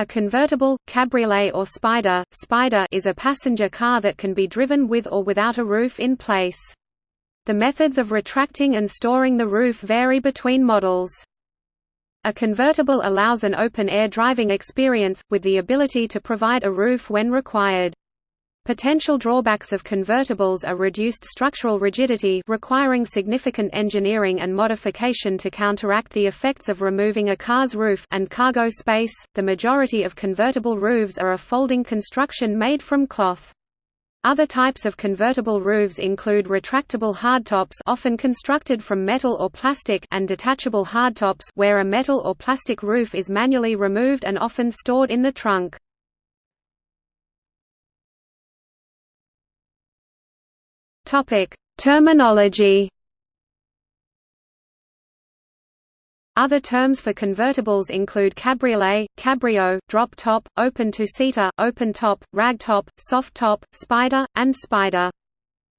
A convertible, cabriolet or spider, spider is a passenger car that can be driven with or without a roof in place. The methods of retracting and storing the roof vary between models. A convertible allows an open-air driving experience, with the ability to provide a roof when required. Potential drawbacks of convertibles are reduced structural rigidity requiring significant engineering and modification to counteract the effects of removing a car's roof and cargo space. The majority of convertible roofs are a folding construction made from cloth. Other types of convertible roofs include retractable hardtops often constructed from metal or plastic and detachable hardtops where a metal or plastic roof is manually removed and often stored in the trunk. Topic: Terminology. Other terms for convertibles include cabriolet, cabrio, drop top, open two-seater, open top, rag top, soft top, spider, and spider.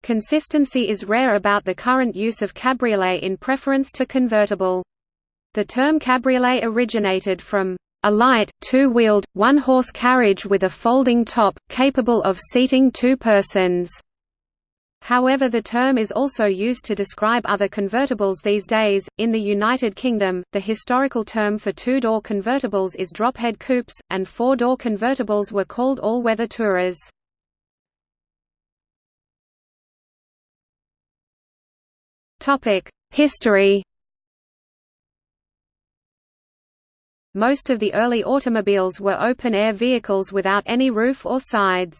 Consistency is rare about the current use of cabriolet in preference to convertible. The term cabriolet originated from a light, two-wheeled, one-horse carriage with a folding top, capable of seating two persons. However, the term is also used to describe other convertibles these days. In the United Kingdom, the historical term for two door convertibles is drophead coupes, and four door convertibles were called all weather tourers. History Most of the early automobiles were open-air vehicles without any roof or sides.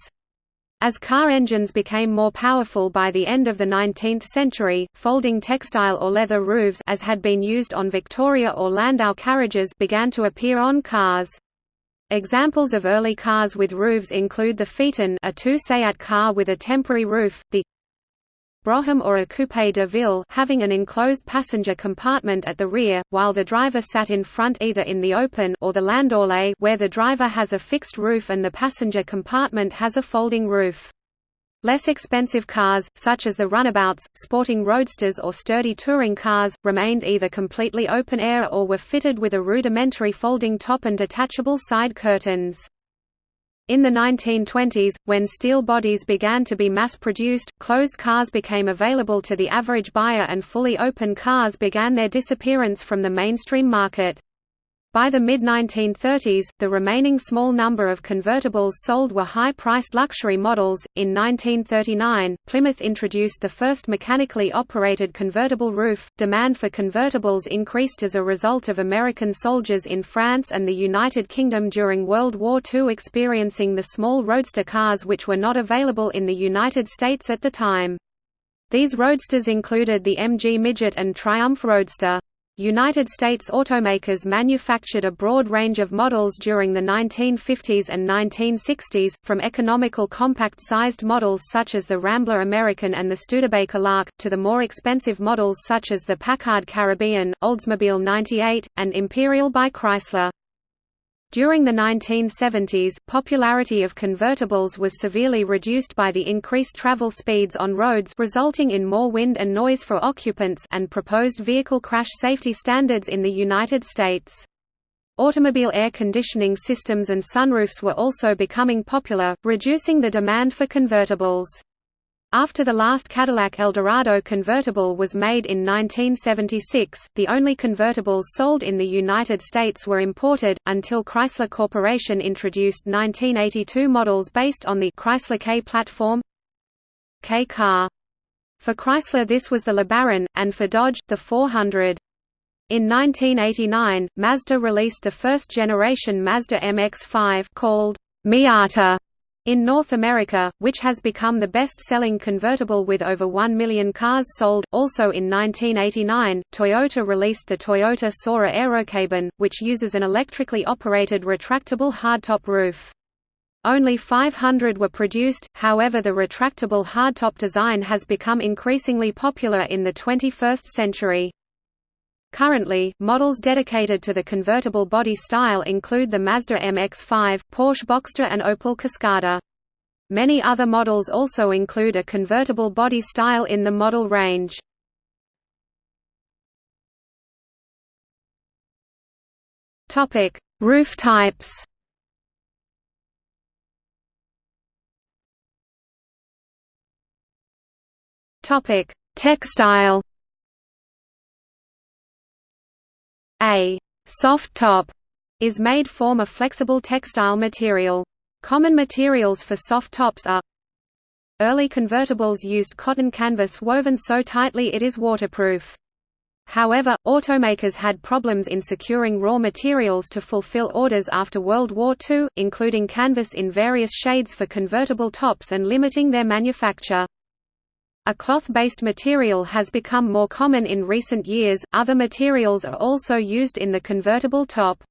As car engines became more powerful by the end of the 19th century, folding textile or leather roofs as had been used on Victoria or Landau carriages began to appear on cars. Examples of early cars with roofs include the Phaeton a two-seat car with a temporary roof, the Brougham or a coupé de ville having an enclosed passenger compartment at the rear, while the driver sat in front either in the open or the landaulet where the driver has a fixed roof and the passenger compartment has a folding roof. Less expensive cars, such as the runabouts, sporting roadsters or sturdy touring cars, remained either completely open-air or were fitted with a rudimentary folding top and detachable side curtains. In the 1920s, when steel bodies began to be mass-produced, closed cars became available to the average buyer and fully open cars began their disappearance from the mainstream market. By the mid-1930s, the remaining small number of convertibles sold were high-priced luxury models. In 1939, Plymouth introduced the first mechanically operated convertible roof. Demand for convertibles increased as a result of American soldiers in France and the United Kingdom during World War II experiencing the small roadster cars which were not available in the United States at the time. These roadsters included the MG Midget and Triumph Roadster. United States automakers manufactured a broad range of models during the 1950s and 1960s, from economical compact-sized models such as the Rambler American and the Studebaker Lark, to the more expensive models such as the Packard Caribbean, Oldsmobile 98, and Imperial by Chrysler. During the 1970s, popularity of convertibles was severely reduced by the increased travel speeds on roads resulting in more wind and noise for occupants and proposed vehicle crash safety standards in the United States. Automobile air conditioning systems and sunroofs were also becoming popular, reducing the demand for convertibles. After the last Cadillac Eldorado convertible was made in 1976, the only convertibles sold in the United States were imported, until Chrysler Corporation introduced 1982 models based on the Chrysler K platform K car. For Chrysler this was the LeBaron, and for Dodge, the 400. In 1989, Mazda released the first-generation Mazda MX-5 called Miata in North America, which has become the best-selling convertible with over 1 million cars sold, also in 1989, Toyota released the Toyota Soarer Aerocabin, which uses an electrically operated retractable hardtop roof. Only 500 were produced, however the retractable hardtop design has become increasingly popular in the 21st century. Currently, models dedicated to the convertible body style include the Mazda MX-5, Porsche Boxster and Opel Cascada. Many other models also include a convertible body style in the model range. Topic: Roof types. Topic: Textile. A soft top is made from a flexible textile material. Common materials for soft tops are Early convertibles used cotton canvas woven so tightly it is waterproof. However, automakers had problems in securing raw materials to fulfill orders after World War II, including canvas in various shades for convertible tops and limiting their manufacture. A cloth-based material has become more common in recent years, other materials are also used in the convertible top.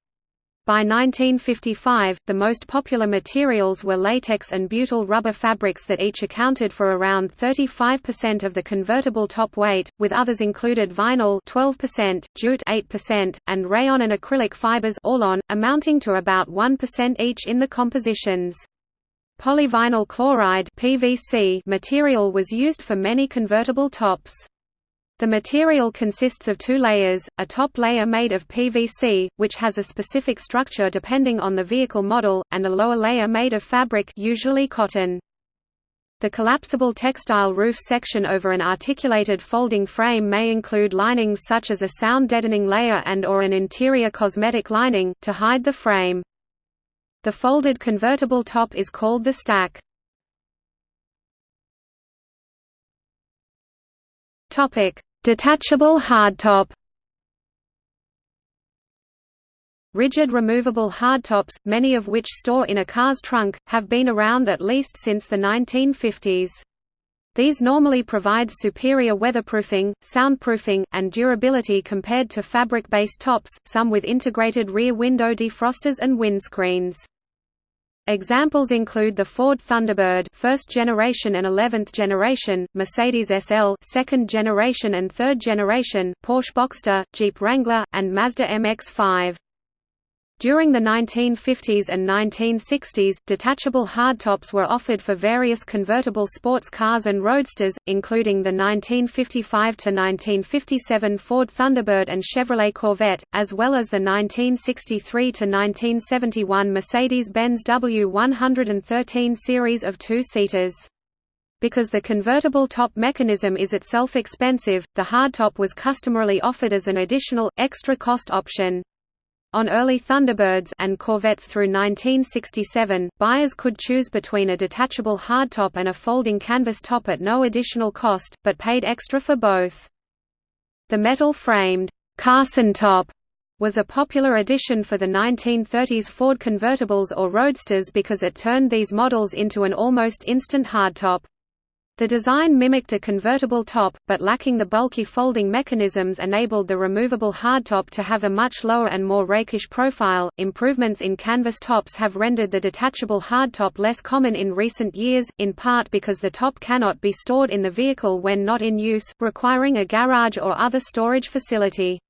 By 1955, the most popular materials were latex and butyl rubber fabrics that each accounted for around 35% of the convertible top weight, with others included vinyl 12%, jute 8%, and rayon and acrylic fibers Orlon, amounting to about 1% each in the compositions. Polyvinyl chloride PVC material was used for many convertible tops. The material consists of two layers, a top layer made of PVC, which has a specific structure depending on the vehicle model, and a lower layer made of fabric usually cotton. The collapsible textile roof section over an articulated folding frame may include linings such as a sound-deadening layer and or an interior cosmetic lining, to hide the frame. The folded convertible top is called the stack. Topic: Detachable hardtop Rigid removable hardtops, many of which store in a car's trunk, have been around at least since the 1950s. These normally provide superior weatherproofing, soundproofing, and durability compared to fabric-based tops, some with integrated rear window defrosters and windscreens. Examples include the Ford Thunderbird first generation and 11th generation, Mercedes SL second generation and third generation, Porsche Boxster, Jeep Wrangler, and Mazda MX-5. During the 1950s and 1960s, detachable hardtops were offered for various convertible sports cars and roadsters, including the 1955–1957 Ford Thunderbird and Chevrolet Corvette, as well as the 1963–1971 Mercedes-Benz W113 series of two-seaters. Because the convertible top mechanism is itself expensive, the hardtop was customarily offered as an additional, extra cost option. On early Thunderbirds and Corvettes through 1967, buyers could choose between a detachable hardtop and a folding canvas top at no additional cost, but paid extra for both. The metal-framed Carson top was a popular addition for the 1930s Ford convertibles or roadsters because it turned these models into an almost instant hardtop. The design mimicked a convertible top, but lacking the bulky folding mechanisms enabled the removable hardtop to have a much lower and more rakish profile. Improvements in canvas tops have rendered the detachable hardtop less common in recent years, in part because the top cannot be stored in the vehicle when not in use, requiring a garage or other storage facility.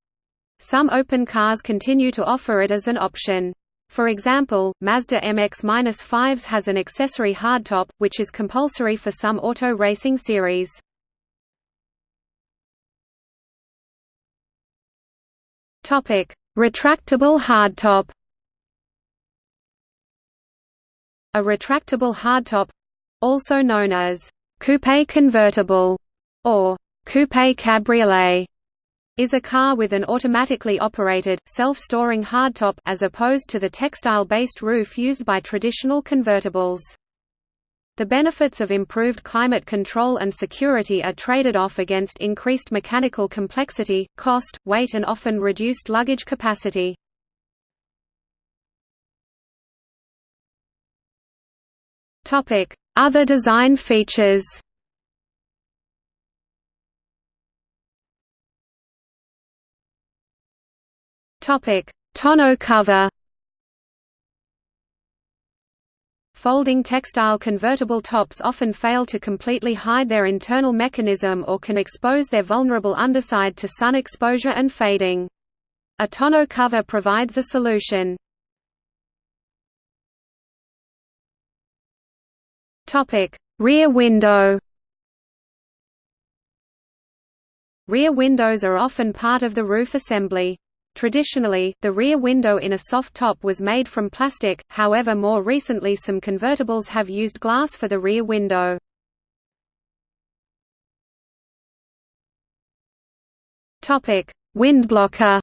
Some open cars continue to offer it as an option. For example, Mazda MX-5s has an accessory hardtop, which is compulsory for some auto racing series. Retractable hardtop A retractable hardtop—also known as «coupe convertible» or «coupe cabriolet» is a car with an automatically operated, self-storing hardtop as opposed to the textile-based roof used by traditional convertibles. The benefits of improved climate control and security are traded off against increased mechanical complexity, cost, weight and often reduced luggage capacity. Other design features Topic: Tonneau cover. Folding textile convertible tops often fail to completely hide their internal mechanism or can expose their vulnerable underside to sun exposure and fading. A tonneau cover provides a solution. Topic: Rear window. Rear windows are often part of the roof assembly. Traditionally, the rear window in a soft top was made from plastic, however more recently some convertibles have used glass for the rear window. Windblocker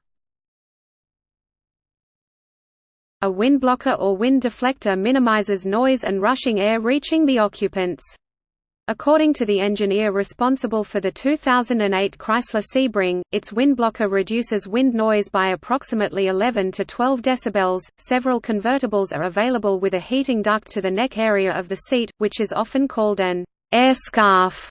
A windblocker or wind deflector minimizes noise and rushing air reaching the occupants. According to the engineer responsible for the 2008 Chrysler Sebring, its windblocker reduces wind noise by approximately 11 to 12 decibels. Several convertibles are available with a heating duct to the neck area of the seat, which is often called an air scarf.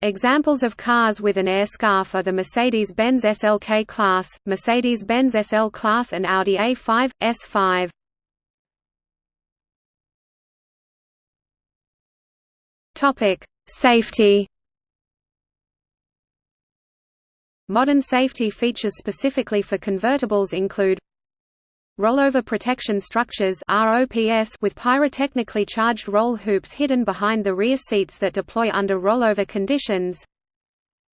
Examples of cars with an air scarf are the Mercedes-Benz SLK class, Mercedes-Benz SL class and Audi A5, S5. Topic: Safety. Modern safety features specifically for convertibles include Rollover protection structures ROPS with pyrotechnically charged roll hoops hidden behind the rear seats that deploy under rollover conditions.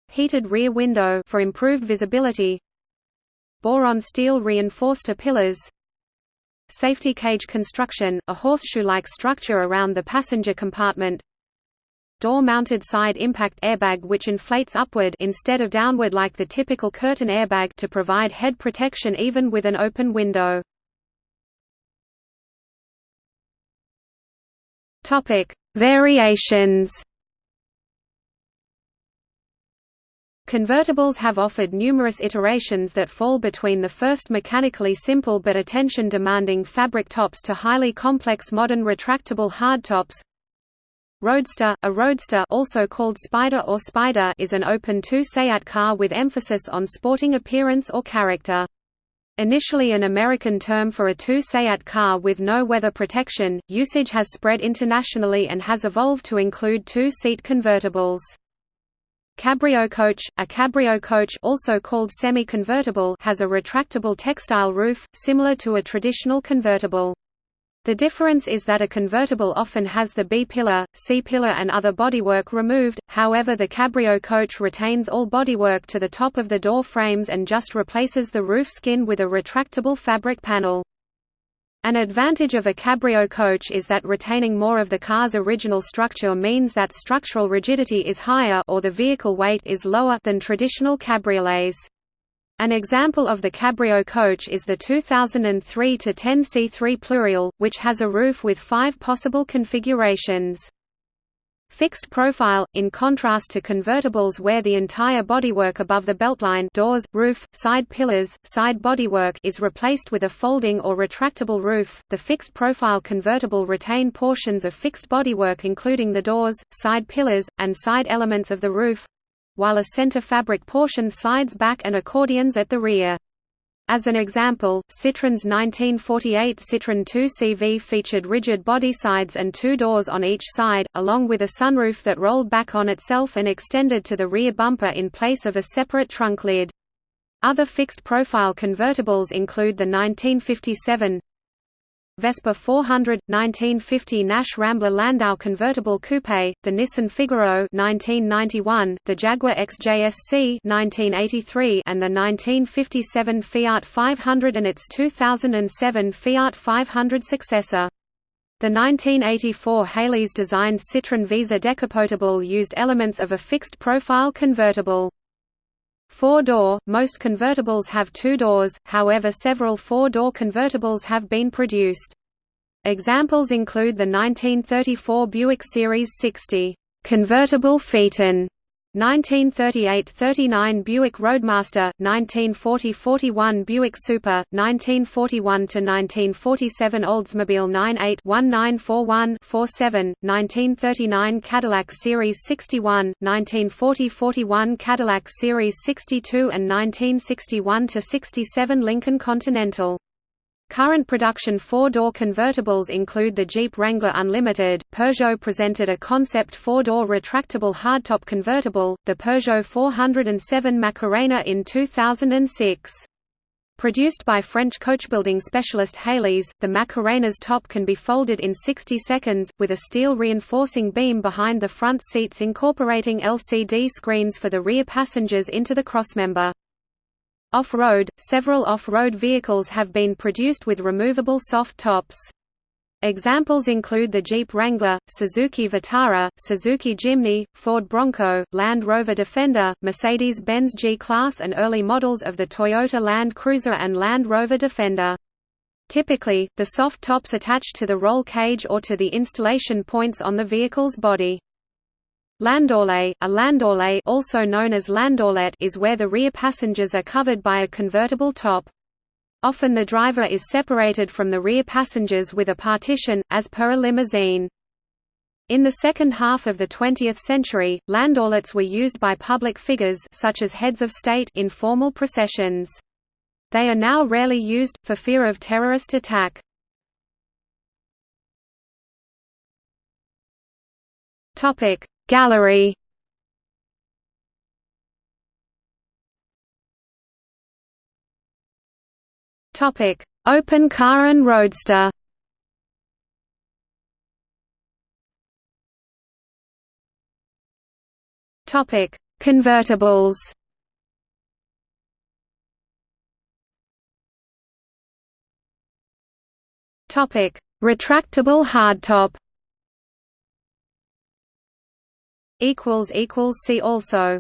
Heated rear window for improved visibility. Boron steel reinforced pillars. Safety cage construction, a horseshoe-like structure around the passenger compartment. Door-mounted side impact airbag which inflates upward instead of downward like the typical curtain airbag to provide head protection even with an open window. Topic: Variations. Convertibles have offered numerous iterations that fall between the first mechanically simple but attention-demanding fabric tops to highly complex modern retractable hardtops. Roadster A roadster also called Spider or Spider is an open two-seat car with emphasis on sporting appearance or character. Initially an American term for a two-seat car with no weather protection, usage has spread internationally and has evolved to include two-seat convertibles. Cabrio coach A cabrio coach also called semi-convertible has a retractable textile roof, similar to a traditional convertible. The difference is that a convertible often has the B-pillar, C-pillar and other bodywork removed, however the cabrio coach retains all bodywork to the top of the door frames and just replaces the roof skin with a retractable fabric panel. An advantage of a cabrio coach is that retaining more of the car's original structure means that structural rigidity is higher or the vehicle weight is lower than traditional cabriolets. An example of the cabrio coach is the 2003-10 C3 Pluriel, which has a roof with five possible configurations. Fixed profile, in contrast to convertibles where the entire bodywork above the beltline doors, roof, side pillars, side bodywork is replaced with a folding or retractable roof, the fixed profile convertible retain portions of fixed bodywork including the doors, side pillars, and side elements of the roof, while a center fabric portion slides back and accordions at the rear. As an example, Citroën's 1948 Citroën 2CV featured rigid body sides and two doors on each side, along with a sunroof that rolled back on itself and extended to the rear bumper in place of a separate trunk lid. Other fixed-profile convertibles include the 1957 Vespa 400, 1950 Nash Rambler Landau convertible coupe, the Nissan Figaro 1991, the Jaguar XJSC 1983, and the 1957 Fiat 500 and its 2007 Fiat 500 successor. The 1984 Heuliez designed Citroën Visa decapotable used elements of a fixed-profile convertible. Four-door, most convertibles have two doors, however several four-door convertibles have been produced. Examples include the 1934 Buick Series 60 convertible Phaeton 1938–39 Buick Roadmaster, 1940–41 Buick Super, 1941–1947 Oldsmobile 98-1941-47, 1939 Cadillac Series 61, 1940–41 Cadillac Series 62 and 1961–67 Lincoln Continental. Current production four-door convertibles include the Jeep Wrangler Unlimited, Peugeot presented a concept four-door retractable hardtop convertible, the Peugeot 407 Macarena in 2006. Produced by French coachbuilding specialist Heuliez, the Macarena's top can be folded in 60 seconds, with a steel reinforcing beam behind the front seats incorporating LCD screens for the rear passengers into the crossmember. Off-road, several off-road vehicles have been produced with removable soft tops. Examples include the Jeep Wrangler, Suzuki Vitara, Suzuki Jimny, Ford Bronco, Land Rover Defender, Mercedes-Benz G-Class and early models of the Toyota Land Cruiser and Land Rover Defender. Typically, the soft tops attach to the roll cage or to the installation points on the vehicle's body. Landaulet, a landaulet also known as landaulet is where the rear passengers are covered by a convertible top. Often the driver is separated from the rear passengers with a partition, as per a limousine. In the second half of the 20th century, landaulets were used by public figures such as heads of state in formal processions. They are now rarely used, for fear of terrorist attack. Gallery. Topic: Open car and roadster. Topic: Convertibles. Topic: Retractable hardtop. Equals equals see also.